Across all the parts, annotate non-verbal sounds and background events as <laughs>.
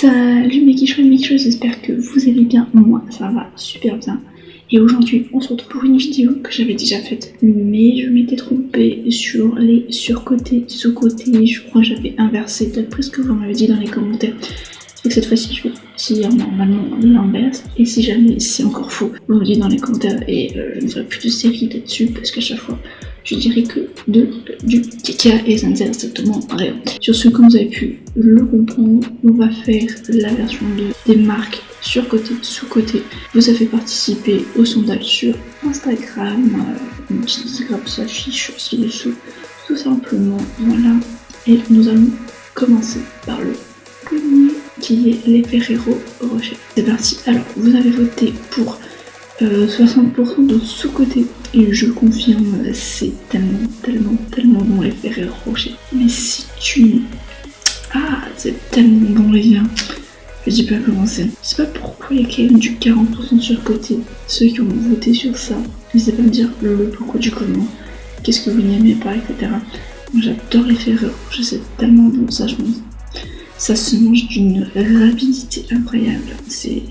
Salut mes quicheux et mes j'espère que vous allez bien. Moi, ça va super bien. Et aujourd'hui, on se retrouve pour une vidéo que j'avais déjà faite, mais je m'étais trompée sur les surcotés, sous-côtés. Je crois que j'avais inversé d'après ce que vous m'avez dit dans les commentaires. Cette fois-ci, je vais dire normalement l'inverse. Et si jamais c'est encore faux, vous me dites dans les commentaires et je ne ferai plus de série là-dessus parce qu'à chaque fois, je dirais que de, du caca et ça ne sert strictement rien. Sur ce, comme vous avez pu le comprendre, on va faire la version de, des marques sur côté, sous côté. Vous avez participer au sondage sur Instagram, euh, petite grappe s'affiche aussi dessous, tout simplement. Voilà, et nous allons commencer par le premier qui est les Ferrero Rocher. C'est parti. Alors, vous avez voté pour 60% euh, de sous-côté. Et je confirme, c'est tellement, tellement, tellement bon les Ferrero Rocher. Mais si tu... Ah, c'est tellement bon les gars. Je dis pas comment c'est. Je sais pas pourquoi il y a quand même du 40% sur côté. Ceux qui ont voté sur ça, n'hésitez pas à me dire le, pourquoi du comment. Qu'est-ce que vous n'aimez pas, etc. J'adore les Ferrero Rocher, c'est tellement bon ça, je pense. Ça se mange d'une rapidité incroyable. C'est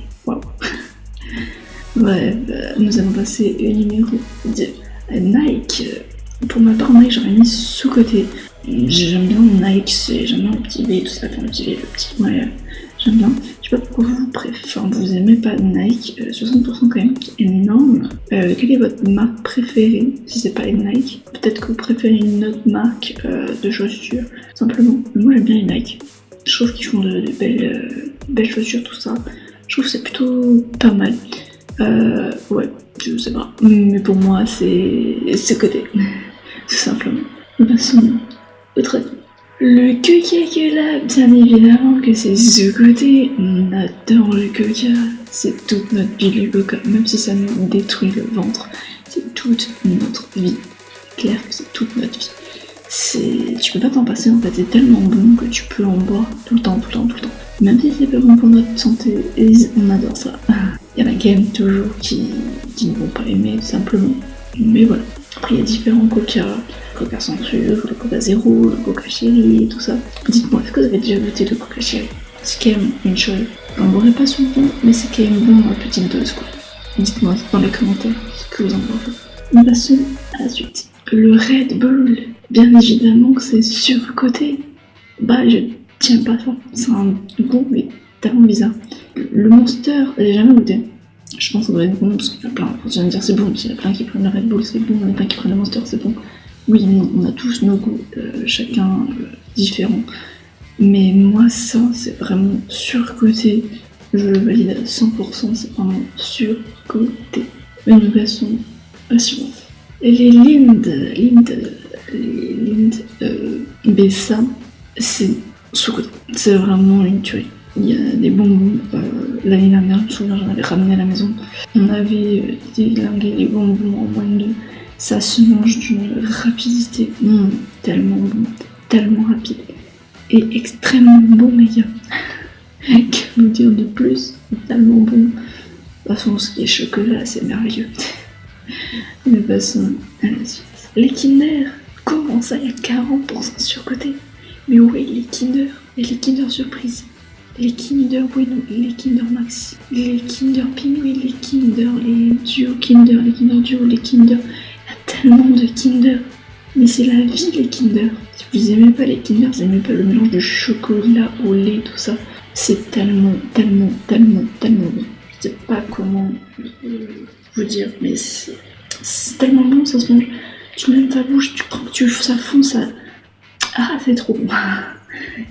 Bref, nous allons passer au numéro de Nike. Pour ma part, Nike, j'aurais mis sous-côté. J'aime bien Nike, j'aime bien le petit V, tout ça, enfin le petit V, le petit. Ouais, j'aime bien. Je sais pas pourquoi vous préférez, enfin, vous aimez pas Nike, 60% euh, quand même, énorme. Euh, quelle est votre marque préférée, si c'est pas Nike? Peut-être que vous préférez une autre marque euh, de chaussures, simplement. Moi j'aime bien les Nike. Je trouve qu'ils font de, belles, belles chaussures, tout ça. Je trouve que c'est plutôt pas mal. Euh, ouais, je sais pas. Mais pour moi, c'est ce côté. Tout simplement. Passons au traitement. Le coca là, bien évidemment que c'est ce côté. On adore le coca. C'est toute notre vie le coca, même si ça nous détruit le ventre. C'est toute notre vie. Clair que c'est toute notre vie. Tu peux pas t'en passer en fait. C'est tellement bon que tu peux en boire tout le temps, tout le temps, tout le temps. Même si c'est pas bon pour notre santé, on adore ça. <laughs> Il y en a quand même toujours qui, ne vont pas aimer simplement. Mais voilà. Après, il y a différents coca, coca sans le coca zéro, le coca chéri, tout ça. Dites-moi, est-ce que vous avez déjà goûté le coca chéri? C'est quand même une chose. On boirait pas souvent, mais c'est quand même bon en petite dose, quoi. Dites-moi dans les commentaires ce que vous en pensez. On passe à la suite. Le Red Bull, bien évidemment que c'est surcoté. Bah, je tiens pas ça. C'est un goût, mais tellement bizarre. Le Monster, j'ai jamais goûté. Je pense que ça doit être bon parce qu'il y a plein. Je me dire c'est bon, il y a plein qui prennent le Red Bull, c'est bon, il y a plein qui prennent le Monster, c'est bon. Oui, on a tous nos goûts, euh, chacun euh, différent. Mais moi, ça, c'est vraiment surcoté. Je le valide à 100%, c'est vraiment surcoté. À suivante. Et les Lind, Lind, les euh, Bessa, c'est sous-côté. C'est vraiment une tuerie. Il y a des bonbons. Euh, L'année dernière, je me souviens, j'en avais ramené à la maison. On avait euh, déglingué les bonbons en moins de. Ça se mange d'une rapidité. Tellement bon, tellement rapide. Et extrêmement bon, les gars. <laughs> que vous dire de plus Tellement bon. De toute façon, ce qui est chocolat, c'est merveilleux. <laughs> Mais passons à la suite. Les Kinder, comment ça, il y a 40% sur côté Mais oui, les Kinder, et les Kinder Surprise les Kinder Bueno, les Kinder Maxi, les Kinder Pinguin, les Kinder, les Duo Kinder, les Kinder Duo, les Kinder. Il y a tellement de Kinder. Mais c'est la vie, les Kinder. Si vous aimez pas les Kinder, vous aimez pas le mélange de chocolat au lait, tout ça. C'est tellement, tellement, tellement, tellement bon. Je sais pas comment vous dire, mais c'est tellement bon, ça se mange. Tu mets ta bouche, tu prends, tu, ça fond, ça. Ah, c'est trop bon. <laughs>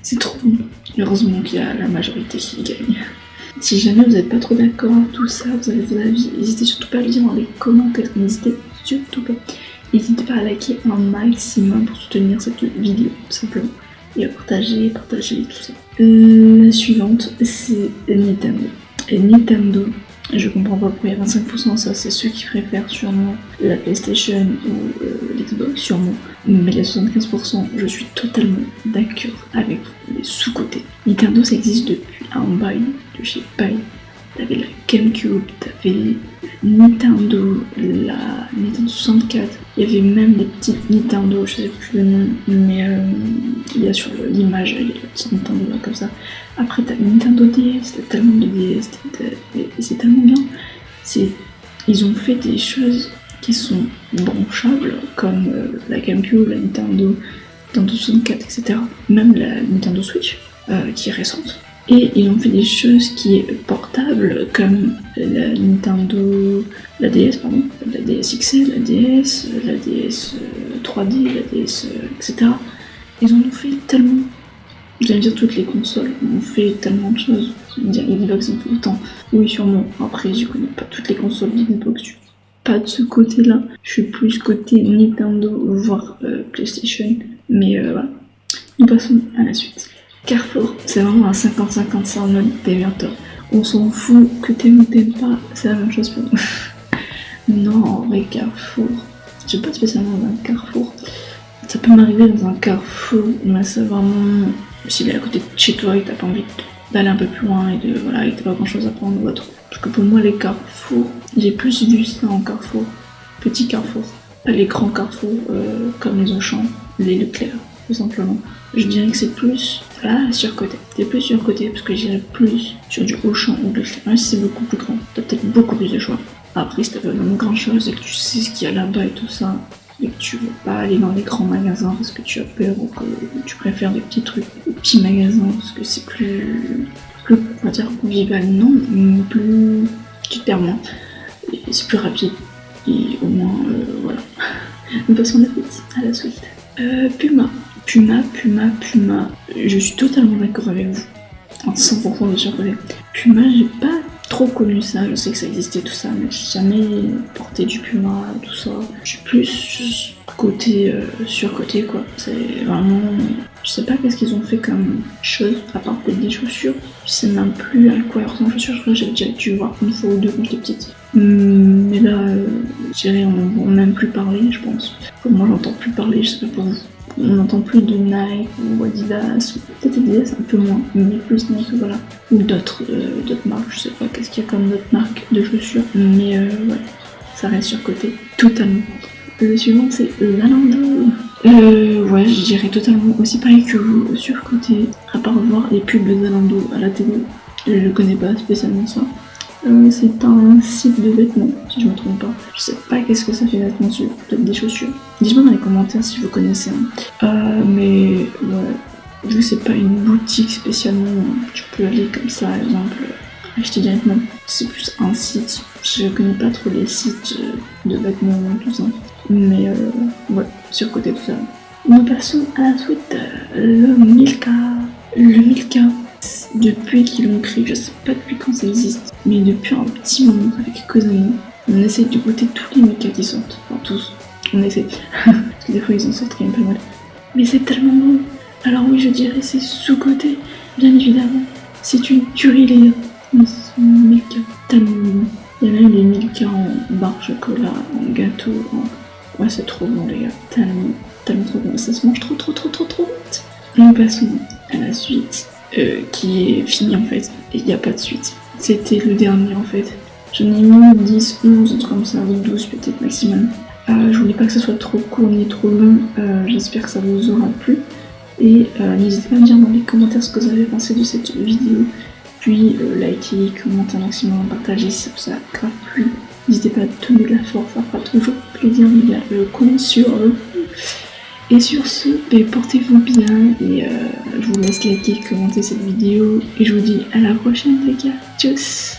C'est trop bon. Heureusement qu'il y a la majorité qui gagne. Si jamais vous n'êtes pas trop d'accord avec tout ça, vous avez vos avis, n'hésitez surtout pas à le dire dans les commentaires. N'hésitez surtout pas. N'hésitez pas à liker un maximum pour soutenir cette vidéo, simplement. Et à partager, partager, tout ça. La suivante, c'est Nintendo. Nintendo, je comprends pas pourquoi il y a 25%, ça c'est ceux qui préfèrent sûrement la PlayStation ou euh, l'Xbox, sûrement. Mais les 75%, je suis totalement d'accord avec les sous-côtés. Nintendo ça existe depuis un bail de chez Pai. T'avais la GameCube, t'avais Nintendo, la Nintendo 64, il y avait même des petites Nintendo, je sais plus le nom, mais euh, il y a sur l'image, il y a des petites Nintendo là comme ça. Après t'as Nintendo DS, t'as tellement de DS, c'est tellement bien. Ils ont fait des choses qui sont branchables, comme euh, la GameCube, la Nintendo, Nintendo 64, etc. Même la Nintendo Switch, euh, qui est récente. Et ils ont fait des choses qui est portables comme la Nintendo, la DS pardon, la DS XL, la DS, la DS 3D, la DS, etc. Ils ont fait tellement, je vais dire toutes les consoles, ont fait tellement de choses. Dire Xbox un peu autant. Oui sûrement. Après je connais pas toutes les consoles d'Xbox, je suis pas de ce côté-là. Je suis plus côté Nintendo voire euh, PlayStation. Mais euh, voilà. Nous passons à la suite. Carrefour, c'est vraiment un 50-50, c'est en mode t'aimes On s'en fout que t'aimes ou t'aimes pas, c'est la même chose pour nous. <laughs> non, en vrai, Carrefour, j'ai pas spécialement dans un Carrefour. Ça peut m'arriver dans un Carrefour, mais c'est vraiment s'il est à côté de chez toi et t'as pas envie d'aller un peu plus loin et de voilà, et t'as pas grand chose à prendre ou autre. Parce que pour moi, les Carrefours, j'ai plus vu ça en Carrefour. Petit Carrefour, pas les grands Carrefours euh, comme les Auchan, les Leclerc, tout simplement je dirais que c'est plus là surcoté. C'est plus surcoté parce que j'irais plus sur du Auchan ou de si c'est beaucoup plus grand, t'as peut-être beaucoup plus de choix. Après, si t'as pas vraiment grand chose et que tu sais ce qu'il y a là-bas et tout ça, et que tu veux pas aller dans les grands magasins parce que tu as peur ou que tu préfères des petits trucs, des petits magasins parce que c'est plus, plus, on dire convivial, non, mais plus, tu moins. Et c'est plus rapide. Et au moins, euh, voilà. <laughs> Nous passons la suite, à la suite. Euh, Puma. Puma, Puma, Puma. Je suis totalement d'accord avec vous. En 100% de surcoté. Puma, j'ai pas trop connu ça. Je sais que ça existait tout ça, mais j'ai jamais porté du Puma, tout ça. Je suis plus côté euh, surcoté quoi. C'est vraiment. Je sais pas qu'est-ce qu'ils ont fait comme chose, à part peut-être des chaussures. Je sais même plus à quoi ressemblent les chaussures. Je crois que j'ai déjà dû voir une fois ou deux quand j'étais petite. Hmm, dirais, on n'a même plus parler, je pense. Moi, j'entends plus parler, je sais pas pour vous on n'entend plus de Nike ou Adidas, peut-être Adidas un peu moins, mais plus Nike, voilà. Ou d'autres euh, d'autres marques, je sais pas qu'est-ce qu'il y a comme d'autres marques de chaussures, mais euh, ça reste sur côté totalement. Le suivant c'est Zalando. Euh, ouais, je dirais totalement aussi pareil que vous, sur côté, à part voir les pubs de Zalando à la télé. Je connais pas spécialement ça. Euh, c'est un site de vêtements, si je me trompe pas. Je sais pas qu'est-ce que ça fait vêtements dessus, peut-être des chaussures. Dites-moi dans les commentaires si vous connaissez. Hein. Euh, mais ouais, vu que c'est pas une boutique spécialement, tu peux aller comme ça, par exemple, acheter directement. C'est plus un site. Je connais pas trop les sites de vêtements, tout ça. Mais euh, ouais, sur côté tout ça. Nous passons à la suite, le Milka. Le Milka, depuis qu'ils l'ont créé, je sais pas depuis quand ça existe, mais depuis un petit moment, quelques années, on essaie de goûter tous les Mika qui sortent. Enfin, tous. On essaie. <laughs> Parce que des fois, ils en sortent un peu mal. Mais c'est tellement bon. Alors oui, je dirais c'est sous-côté, bien évidemment. C'est une tuerie, les gars. Mais c'est Milka tellement bon. Il y a même les Milka en barre chocolat, en gâteau, en... Ouais, c'est trop bon, les gars. Tellement, tellement trop bon. Ça se mange trop, trop, trop, trop, trop vite. Nous passons à la suite. Euh, qui est fini en fait, et il n'y a pas de suite. C'était le dernier en fait. J'en ai mis 10, 11, un truc comme ça, 12 peut-être maximum. Euh, je voulais pas que ce soit trop court ni trop long, euh, j'espère que ça vous aura plu. Et n'hésitez pas à me dire dans les commentaires ce que vous avez pensé de cette vidéo. Puis likez, commentez un maximum, partagez si ça vous a grave plu. N'hésitez pas à donner de la force, ça fera toujours plaisir de le compte sur et sur ce, ben, portez-vous bien et euh, je vous laisse liker, commenter cette vidéo et je vous dis à la prochaine les gars. Tchuss